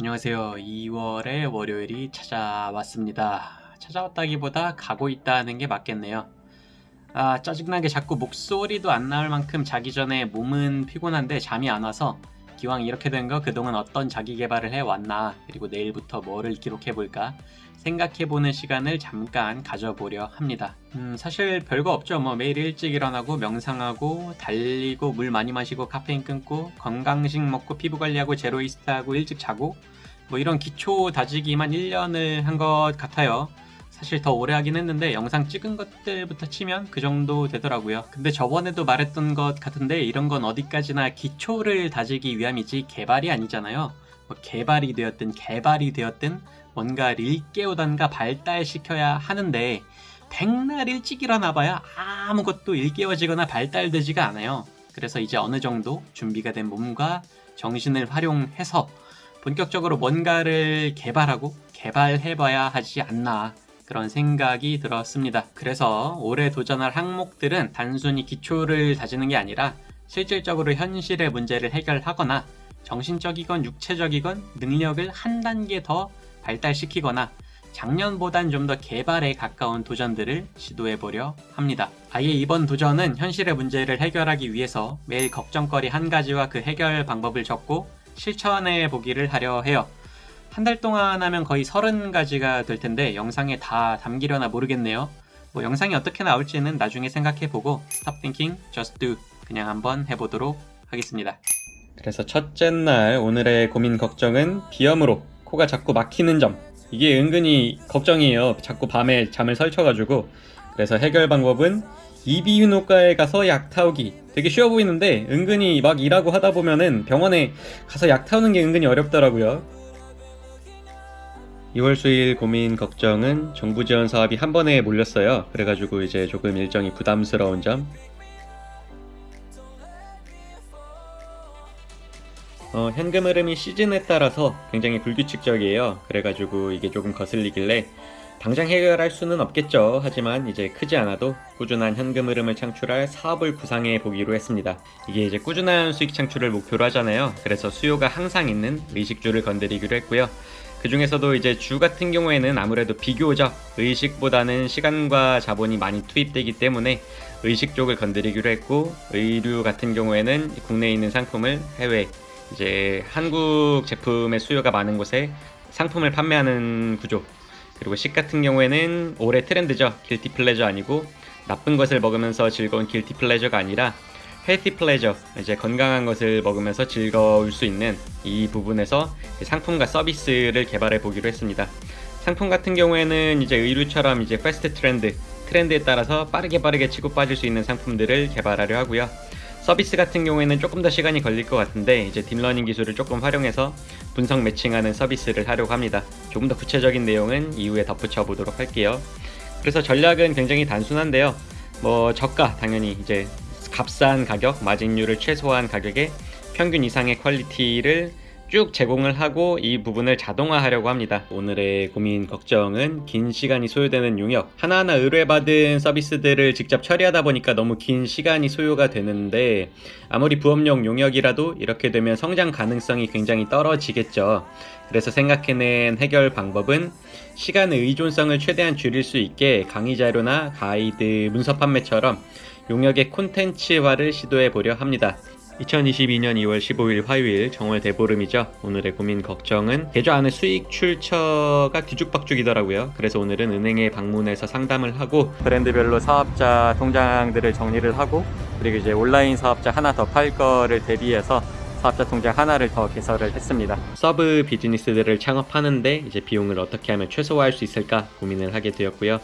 안녕하세요. 2월의 월요일이 찾아왔습니다. 찾아왔다기보다 가고 있다는 게 맞겠네요. 아, 짜증나게 자꾸 목소리도 안 나올 만큼 자기 전에 몸은 피곤한데 잠이 안 와서 기왕 이렇게 된 거 그동안 어떤 자기 개발을 해왔나 그리고 내일부터 뭐를 기록해볼까 생각해보는 시간을 잠깐 가져보려 합니다. 음, 사실 별거 없죠. 뭐 매일 일찍 일어나고 명상하고 달리고 물 많이 마시고 카페인 끊고 건강식 먹고 피부 관리하고 제로이스트하고 일찍 자고 뭐 이런 기초 다지기만 1년을 한 것 같아요. 사실 더 오래 하긴 했는데 영상 찍은 것들부터 치면 그 정도 되더라고요. 근데 저번에도 말했던 것 같은데 이런 건 어디까지나 기초를 다지기 위함이지 개발이 아니잖아요. 뭐 개발이 되었든 개발이 되었든 뭔가를 일깨우던가 발달시켜야 하는데 백날 일찍 일어나봐야 아무것도 일깨워지거나 발달되지가 않아요. 그래서 이제 어느 정도 준비가 된 몸과 정신을 활용해서 본격적으로 뭔가를 개발하고 개발해봐야 하지 않나 그런 생각이 들었습니다. 그래서 올해 도전할 항목들은 단순히 기초를 다지는 게 아니라 실질적으로 현실의 문제를 해결하거나 정신적이건 육체적이건 능력을 한 단계 더 발달시키거나 작년보단 좀 더 개발에 가까운 도전들을 시도해보려 합니다. 아예 이번 도전은 현실의 문제를 해결하기 위해서 매일 걱정거리 한 가지와 그 해결 방법을 적고 실천해 보기를 하려 해요. 한 달 동안 하면 거의 30가지가 될 텐데 영상에 다 담기려나 모르겠네요. 뭐 영상이 어떻게 나올지는 나중에 생각해보고 Stop thinking, just do 그냥 한번 해보도록 하겠습니다. 그래서 첫째 날 오늘의 고민 걱정은 비염으로 코가 자꾸 막히는 점 이게 은근히 걱정이에요. 자꾸 밤에 잠을 설쳐가지고 그래서 해결 방법은 이비인후과에 가서 약 타오기 되게 쉬워 보이는데 은근히 막 일하고 하다 보면은 병원에 가서 약 타오는 게 은근히 어렵더라고요 2월 수일 고민 걱정은 정부 지원 사업이 한 번에 몰렸어요 그래가지고 이제 조금 일정이 부담스러운 점 어, 현금 흐름이 시즌에 따라서 굉장히 불규칙적이에요 그래가지고 이게 조금 거슬리길래 당장 해결할 수는 없겠죠. 하지만 이제 크지 않아도 꾸준한 현금 흐름을 창출할 사업을 구상해 보기로 했습니다. 이게 이제 꾸준한 수익 창출을 목표로 하잖아요. 그래서 수요가 항상 있는 의식주를 건드리기로 했고요. 그 중에서도 이제 주 같은 경우에는 아무래도 비교적 의식보다는 시간과 자본이 많이 투입되기 때문에 의식 쪽을 건드리기로 했고 의류 같은 경우에는 국내에 있는 상품을 해외 이제 한국 제품의 수요가 많은 곳에 상품을 판매하는 구조 그리고 식 같은 경우에는 올해 트렌드죠. 길티 플레저 아니고 나쁜 것을 먹으면서 즐거운 guilty pleasure가 아니라 pleasure 이제 건강한 것을 먹으면서 즐거울 수 있는 이 부분에서 상품과 서비스를 개발해 보기로 했습니다. 상품 같은 경우에는 이제 의류처럼 이제 fast trend 트렌드에 따라서 빠르게 빠르게 치고 빠질 수 있는 상품들을 개발하려 하고요. 서비스 같은 경우에는 조금 더 시간이 걸릴 것 같은데 이제 딥러닝 기술을 조금 활용해서 분석 매칭하는 서비스를 하려고 합니다. 조금 더 구체적인 내용은 이후에 덧붙여 보도록 할게요. 그래서 전략은 굉장히 단순한데요. 뭐 저가 당연히 이제 값싼 가격, 마진율을 최소화한 가격에 평균 이상의 quality를 쭉 제공을 하고 이 부분을 자동화하려고 합니다. 오늘의 고민 걱정은 긴 시간이 소요되는 용역 하나하나 의뢰받은 서비스들을 직접 처리하다 보니까 너무 긴 시간이 소요가 되는데 아무리 부업용 용역이라도 이렇게 되면 성장 가능성이 굉장히 떨어지겠죠. 그래서 생각해낸 해결 방법은 시간의 의존성을 최대한 줄일 수 있게 강의 자료나 가이드, 문서 판매처럼 용역의 콘텐츠화를 시도해 보려 합니다. 2022년 2월 15일 화요일 정월 대보름이죠. 오늘의 고민 걱정은 계좌 안에 수익 출처가 뒤죽박죽이더라고요. 그래서 오늘은 은행에 방문해서 상담을 하고 브랜드별로 사업자 통장들을 정리를 하고 그리고 이제 온라인 사업자 하나 더 팔 거를 대비해서 사업자 통장 하나를 더 개설을 했습니다. sub business들을 창업하는데 이제 비용을 어떻게 하면 최소화할 수 있을까 고민을 하게 되었고요.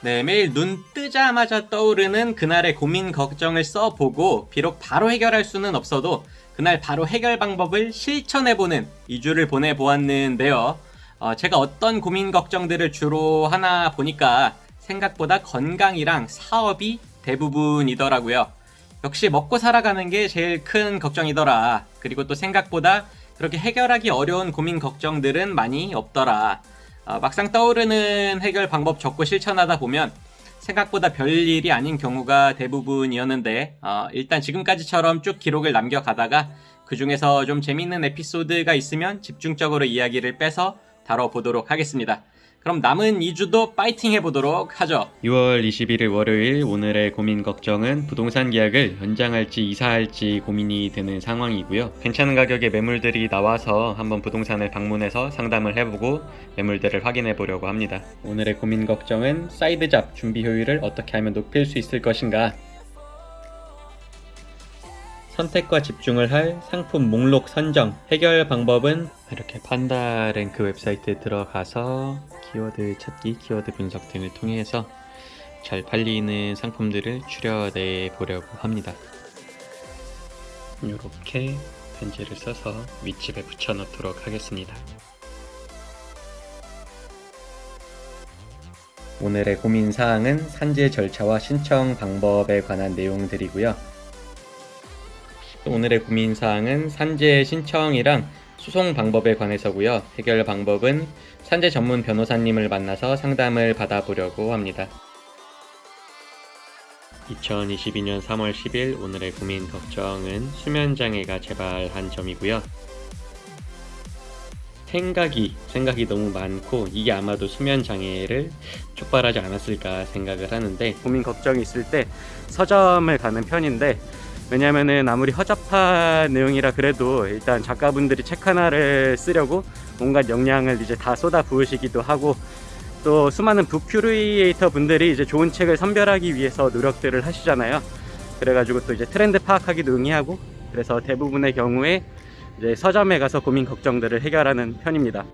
네, 매일 눈 뜨자마자 떠오르는 그날의 고민 걱정을 써보고 비록 바로 해결할 수는 없어도 그날 바로 해결 방법을 실천해보는 2주를 보내보았는데요. 어, 제가 어떤 고민 걱정들을 주로 하나 보니까 생각보다 건강이랑 사업이 대부분이더라고요. 역시 먹고 살아가는 게 제일 큰 걱정이더라. 그리고 또 생각보다 그렇게 해결하기 어려운 고민 걱정들은 많이 없더라. 어, 막상 떠오르는 해결 방법 적고 실천하다 보면 생각보다 별일이 아닌 경우가 대부분이었는데 어, 일단 지금까지처럼 쭉 기록을 남겨가다가 그 중에서 좀 재밌는 에피소드가 있으면 집중적으로 이야기를 빼서 다뤄보도록 하겠습니다. 그럼 남은 2주도 파이팅 해보도록 하죠. 6월 21일 월요일 오늘의 고민 걱정은 부동산 계약을 연장할지 이사할지 고민이 되는 상황이고요. 괜찮은 가격의 매물들이 나와서 한번 부동산을 방문해서 상담을 해보고 매물들을 확인해 보려고 합니다. 오늘의 고민 걱정은 side job 준비 효율을 어떻게 하면 높일 수 있을 것인가 선택과 집중을 할 상품 목록 선정 해결 방법은 이렇게 판다랭크 웹사이트에 들어가서 키워드 찾기, 키워드 분석 등을 통해서 잘 팔리는 상품들을 추려내 보려고 합니다. 이렇게 편지를 써서 윗집에 붙여 넣도록 하겠습니다. 오늘의 고민 사항은 산재 절차와 신청 방법에 관한 내용들이고요. 오늘의 고민 사항은 산재 신청이랑 소송 방법에 관해서고요. 해결 방법은 산재 전문 변호사님을 만나서 상담을 받아보려고 합니다. 2022년 3월 10일 오늘의 고민 걱정은 수면 장애가 재발한 점이고요. 생각이 생각이 너무 많고 이게 아마도 수면 장애를 촉발하지 않았을까 생각을 하는데 고민 걱정이 있을 때 서점을 가는 편인데 왜냐면은 아무리 허접한 내용이라 그래도 일단 작가분들이 책 하나를 쓰려고 온갖 역량을 이제 다 쏟아 부으시기도 하고 또 수많은 북 큐리에이터 분들이 이제 좋은 책을 선별하기 위해서 노력들을 하시잖아요. 그래가지고 또 이제 트렌드 파악하기도 응해하고 그래서 대부분의 경우에 이제 서점에 가서 고민 걱정들을 해결하는 편입니다.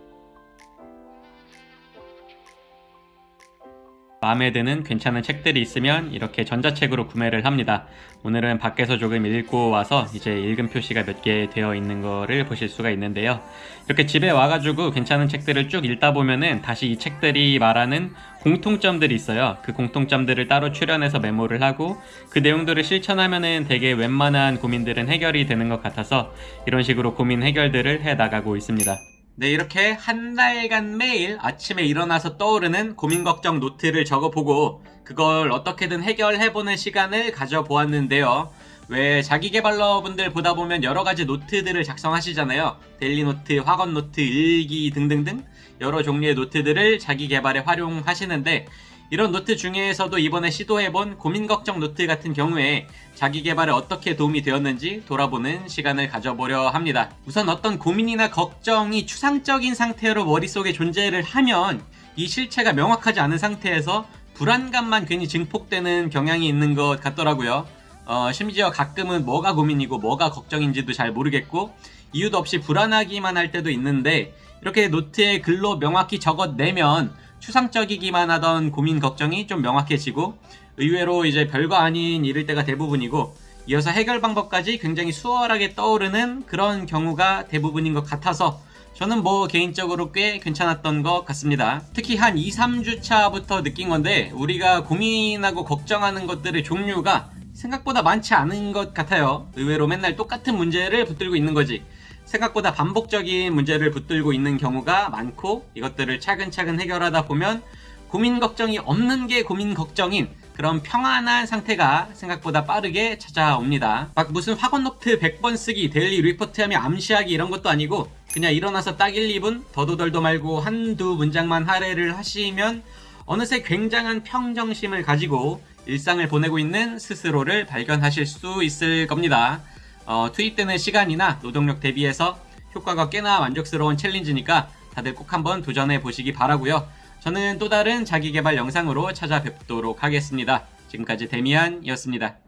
마음에 드는 괜찮은 책들이 있으면 이렇게 전자책으로 구매를 합니다. 오늘은 밖에서 조금 읽고 와서 이제 읽은 표시가 몇 개 되어 있는 거를 보실 수가 있는데요. 이렇게 집에 와가지고 괜찮은 책들을 쭉 읽다 보면은 다시 이 책들이 말하는 공통점들이 있어요. 그 공통점들을 따로 추려내서 메모를 하고 그 내용들을 실천하면은 되게 웬만한 고민들은 해결이 되는 것 같아서 이런 식으로 고민 해결들을 해 나가고 있습니다. 네, 이렇게 한 달간 매일 아침에 일어나서 떠오르는 고민 걱정 노트를 적어보고 그걸 어떻게든 해결해보는 시간을 가져보았는데요. 왜 자기개발러 분들 보다 보면 여러 가지 노트들을 작성하시잖아요. daily 노트, 확언 노트, 일기 등등등 여러 종류의 노트들을 자기 개발에 활용하시는데 이런 노트 중에서도 이번에 시도해본 고민 걱정 노트 같은 경우에 자기 개발에 어떻게 도움이 되었는지 돌아보는 시간을 가져보려 합니다. 우선 어떤 고민이나 걱정이 추상적인 상태로 머릿속에 존재를 하면 이 실체가 명확하지 않은 상태에서 불안감만 괜히 증폭되는 경향이 있는 것 같더라고요. 어, 심지어 가끔은 뭐가 고민이고 뭐가 걱정인지도 잘 모르겠고 이유도 없이 불안하기만 할 때도 있는데 이렇게 노트에 글로 명확히 적어내면 추상적이기만 하던 고민 걱정이 좀 명확해지고 의외로 이제 별거 아닌 일일 때가 대부분이고 이어서 해결 방법까지 굉장히 수월하게 떠오르는 그런 경우가 대부분인 것 같아서 저는 뭐 개인적으로 꽤 괜찮았던 것 같습니다. 특히 한 2, 3주 차부터 느낀 건데 우리가 고민하고 걱정하는 것들의 종류가 생각보다 많지 않은 것 같아요. 의외로 맨날 똑같은 문제를 붙들고 있는 거지. 생각보다 반복적인 문제를 붙들고 있는 경우가 많고 이것들을 차근차근 해결하다 보면 고민 걱정이 없는 게 고민 걱정인 그런 평안한 상태가 생각보다 빠르게 찾아옵니다. 막 무슨 확언 노트 100번 쓰기, daily report 하며 암시하기 이런 것도 아니고 그냥 일어나서 딱 1, 2분 더도덜도 말고 한두 문장만 할애를 하시면 어느새 굉장한 평정심을 가지고 일상을 보내고 있는 스스로를 발견하실 수 있을 겁니다. 어, 투입되는 시간이나 노동력 대비해서 효과가 꽤나 만족스러운 챌린지니까 다들 꼭 한번 도전해 보시기 바라고요. 저는 또 다른 자기개발 영상으로 찾아뵙도록 하겠습니다. 지금까지 데미안이었습니다.